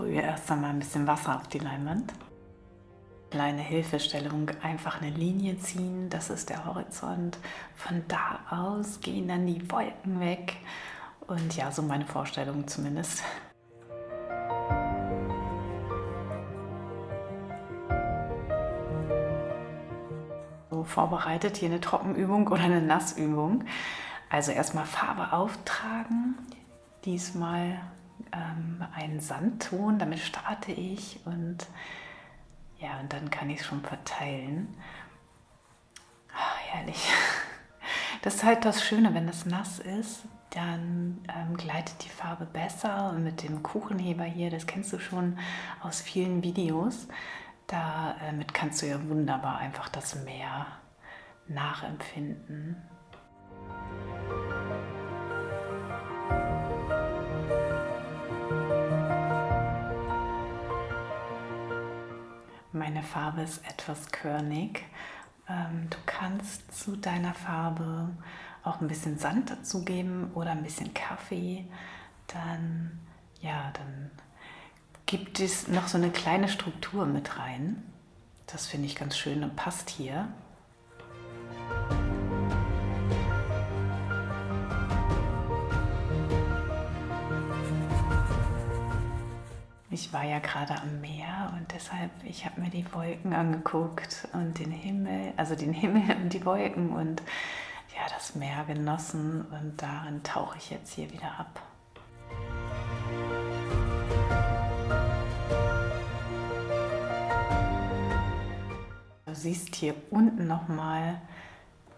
sprühe erst einmal ein bisschen Wasser auf die Leinwand. Kleine Hilfestellung, einfach eine Linie ziehen, das ist der Horizont. Von da aus gehen dann die Wolken weg und ja, so meine Vorstellung zumindest. So vorbereitet, hier eine Trockenübung oder eine Nassübung. Also erstmal Farbe auftragen, diesmal ähm, einen Sandton, damit starte ich und ja, und dann kann ich es schon verteilen. Ach, herrlich. Das ist halt das Schöne, wenn es nass ist, dann ähm, gleitet die Farbe besser und mit dem Kuchenheber hier, das kennst du schon aus vielen Videos, damit kannst du ja wunderbar einfach das Meer nachempfinden. Meine Farbe ist etwas körnig. Ähm, du kannst zu deiner Farbe auch ein bisschen Sand dazugeben oder ein bisschen Kaffee. Dann, ja, dann gibt es noch so eine kleine Struktur mit rein. Das finde ich ganz schön und passt hier. Ich war ja gerade am Meer und deshalb, ich habe mir die Wolken angeguckt und den Himmel, also den Himmel und die Wolken und ja, das Meer genossen und darin tauche ich jetzt hier wieder ab. Du siehst hier unten nochmal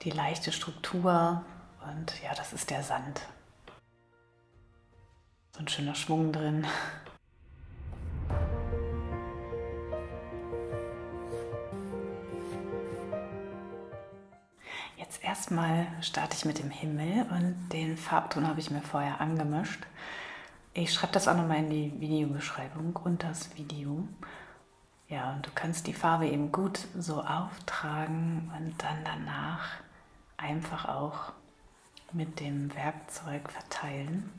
die leichte Struktur und ja, das ist der Sand. So ein schöner Schwung drin. Erstmal starte ich mit dem Himmel und den Farbton habe ich mir vorher angemischt. Ich schreibe das auch nochmal in die Videobeschreibung und das Video. Ja, und du kannst die Farbe eben gut so auftragen und dann danach einfach auch mit dem Werkzeug verteilen.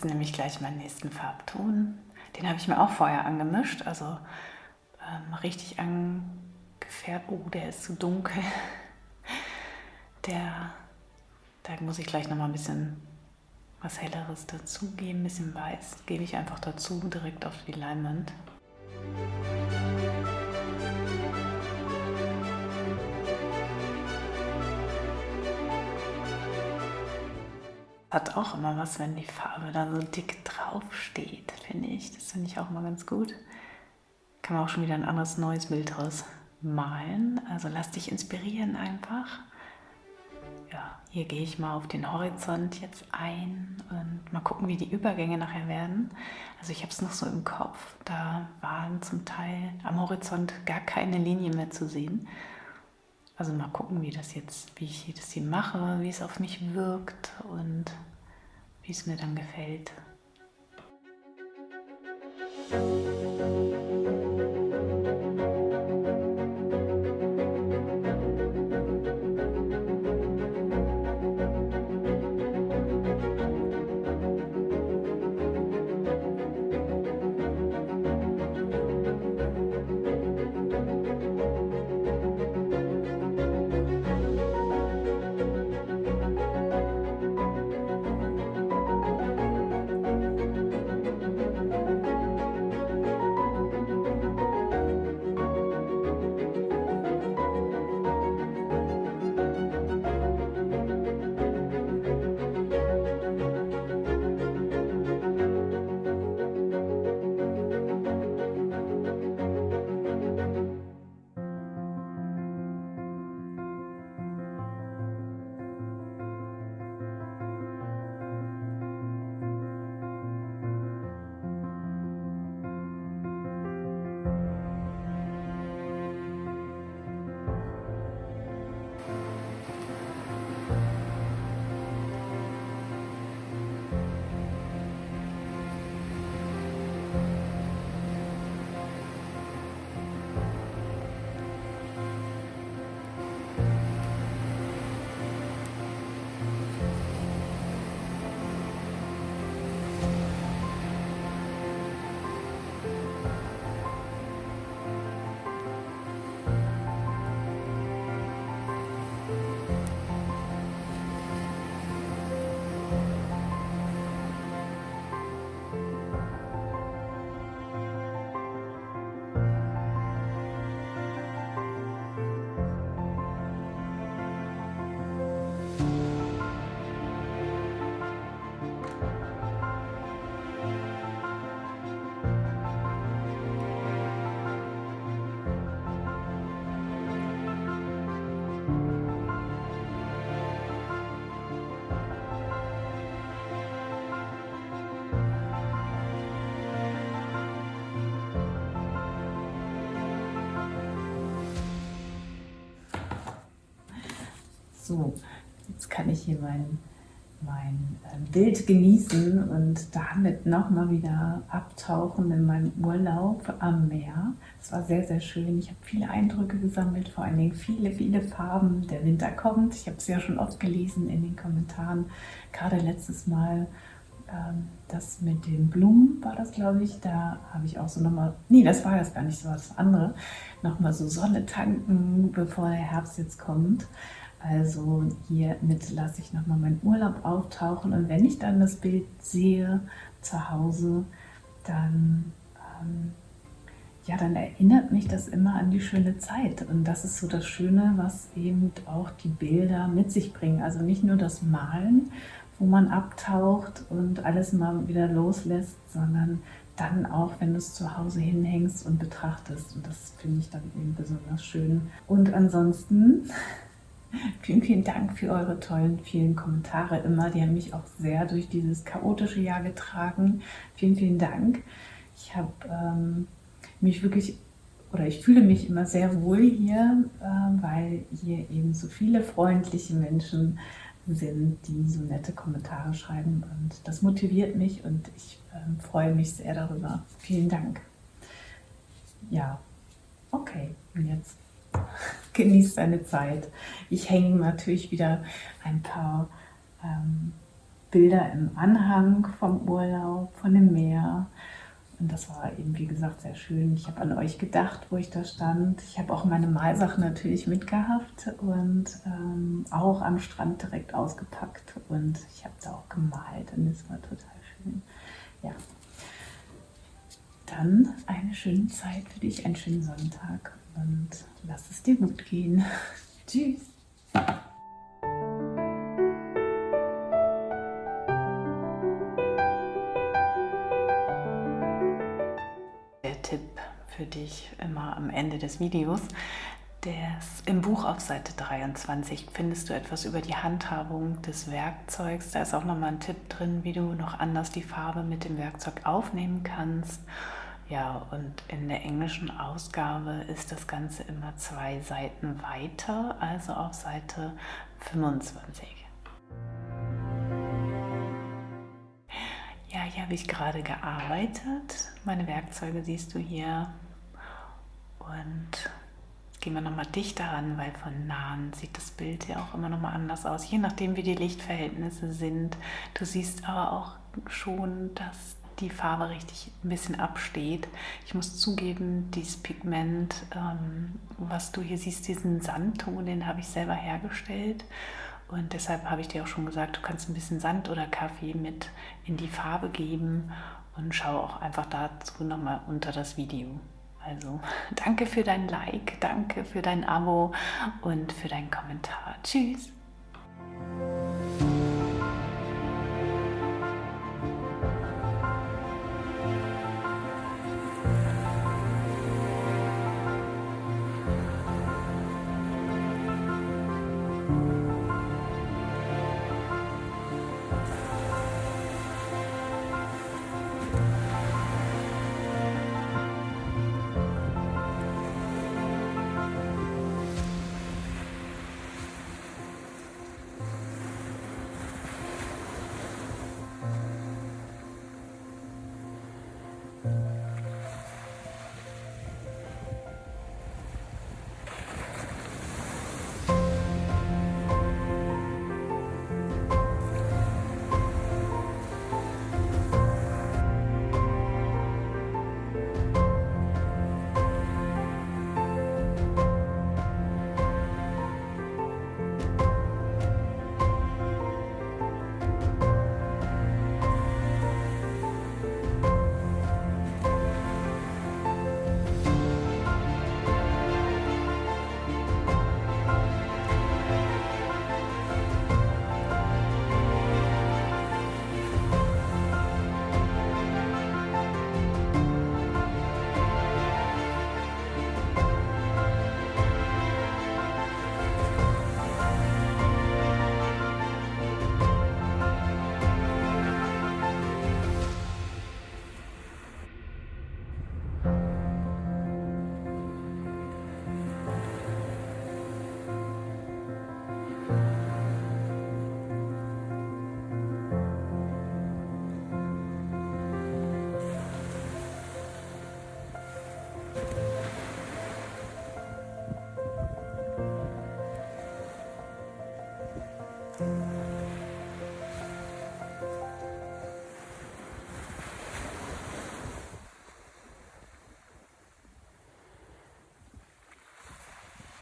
Jetzt nehme ich gleich meinen nächsten Farbton. Den habe ich mir auch vorher angemischt, also ähm, richtig angefärbt. Oh, der ist zu dunkel. Der, da muss ich gleich noch mal ein bisschen was Helleres dazugeben, ein bisschen Weiß gebe ich einfach dazu, direkt auf die Leinwand. Hat auch immer was, wenn die Farbe da so dick drauf steht, finde ich. Das finde ich auch immer ganz gut. Kann man auch schon wieder ein anderes neues Bild draus malen. Also lass dich inspirieren einfach. Ja, hier gehe ich mal auf den Horizont jetzt ein und mal gucken, wie die Übergänge nachher werden. Also ich habe es noch so im Kopf. Da waren zum Teil am Horizont gar keine Linie mehr zu sehen. Also mal gucken, wie das jetzt, wie ich das hier mache, wie es auf mich wirkt und wie es mir dann gefällt. So, jetzt kann ich hier mein mein äh, Bild genießen und damit nochmal wieder abtauchen in meinem Urlaub am Meer. Es war sehr, sehr schön. Ich habe viele Eindrücke gesammelt, vor allen Dingen viele, viele Farben. Der Winter kommt. Ich habe es ja schon oft gelesen in den Kommentaren. Gerade letztes Mal ähm, das mit den Blumen war das, glaube ich. Da habe ich auch so nochmal, nee, das war jetzt gar nicht so was andere, nochmal so Sonne tanken, bevor der Herbst jetzt kommt. Also hiermit lasse ich nochmal meinen Urlaub auftauchen und wenn ich dann das Bild sehe zu Hause, dann, ähm, ja, dann erinnert mich das immer an die schöne Zeit. Und das ist so das Schöne, was eben auch die Bilder mit sich bringen. Also nicht nur das Malen, wo man abtaucht und alles mal wieder loslässt, sondern dann auch, wenn du es zu Hause hinhängst und betrachtest. Und das finde ich dann eben besonders schön. Und ansonsten Vielen, vielen Dank für eure tollen, vielen Kommentare immer. Die haben mich auch sehr durch dieses chaotische Jahr getragen. Vielen, vielen Dank. Ich habe ähm, mich wirklich, oder ich fühle mich immer sehr wohl hier, äh, weil hier eben so viele freundliche Menschen sind, die so nette Kommentare schreiben. Und das motiviert mich und ich äh, freue mich sehr darüber. Vielen Dank. Ja, okay, jetzt genießt deine Zeit. Ich hänge natürlich wieder ein paar ähm, Bilder im Anhang vom Urlaub, von dem Meer. Und das war eben, wie gesagt, sehr schön. Ich habe an euch gedacht, wo ich da stand. Ich habe auch meine Malsachen natürlich mitgehabt und ähm, auch am Strand direkt ausgepackt. Und ich habe da auch gemalt und es war total schön. Ja. Dann eine schöne Zeit für dich, einen schönen Sonntag und lass es dir gut gehen. Tschüss. Der Tipp für dich immer am Ende des Videos. Des, Im Buch auf Seite 23 findest du etwas über die Handhabung des Werkzeugs. Da ist auch nochmal ein Tipp drin, wie du noch anders die Farbe mit dem Werkzeug aufnehmen kannst. Ja, und in der englischen Ausgabe ist das Ganze immer zwei Seiten weiter, also auf Seite 25. Ja, hier habe ich gerade gearbeitet. Meine Werkzeuge siehst du hier. Und gehen wir nochmal dichter ran, weil von nahen sieht das Bild ja auch immer nochmal anders aus, je nachdem wie die Lichtverhältnisse sind. Du siehst aber auch schon, dass die Farbe richtig ein bisschen absteht. Ich muss zugeben, dieses Pigment, ähm, was du hier siehst, diesen Sandton, den habe ich selber hergestellt. Und deshalb habe ich dir auch schon gesagt, du kannst ein bisschen Sand oder Kaffee mit in die Farbe geben und schau auch einfach dazu nochmal unter das Video. Also danke für dein Like, danke für dein Abo und für deinen Kommentar. Tschüss!